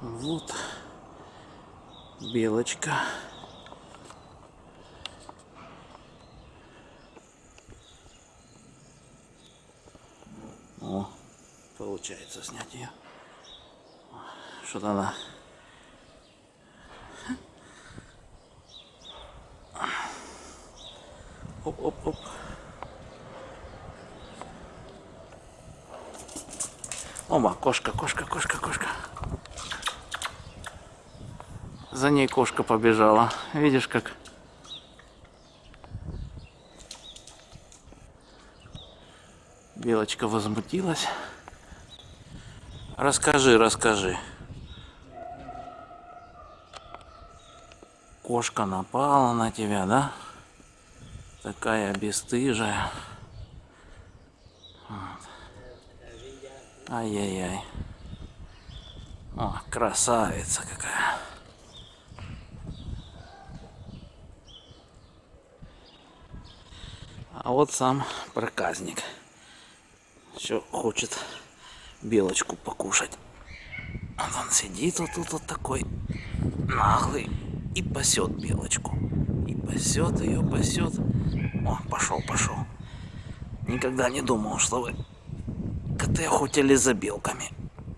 Вот белочка. О, получается снять ее. Что-то она Оп-оп-оп. Ома, кошка, кошка, кошка, кошка. За ней кошка побежала. Видишь, как... Белочка возмутилась. Расскажи, расскажи. Кошка напала на тебя, да? Такая бесстыжая. Вот. Ай-яй-яй. О, красавица какая. А вот сам проказник. Все хочет белочку покушать. Вот он сидит вот тут вот такой наглый и пасет белочку. И пасет ее, пасет. О, пошел, пошел. Никогда не думал, что вы коты охотились за белками.